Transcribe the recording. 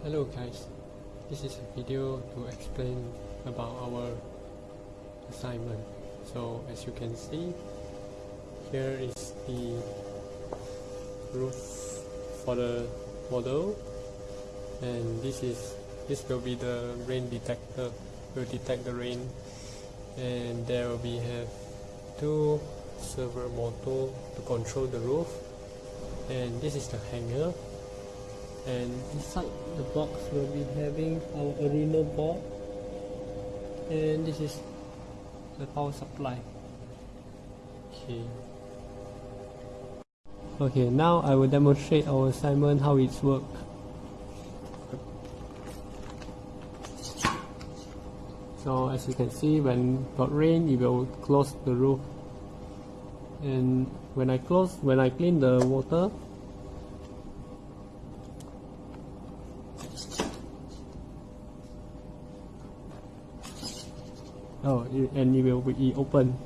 Hello guys, this is a video to explain about our assignment. So as you can see, here is the roof for the model. And this is this will be the rain detector will detect the rain. And there will be have two servo motor to control the roof. And this is the hanger and inside the box will be having our Arduino board and this is the power supply. Okay. Okay now I will demonstrate our assignment how it's work so as you can see when got rain it will close the roof. And when I close when I clean the water oh and it will be open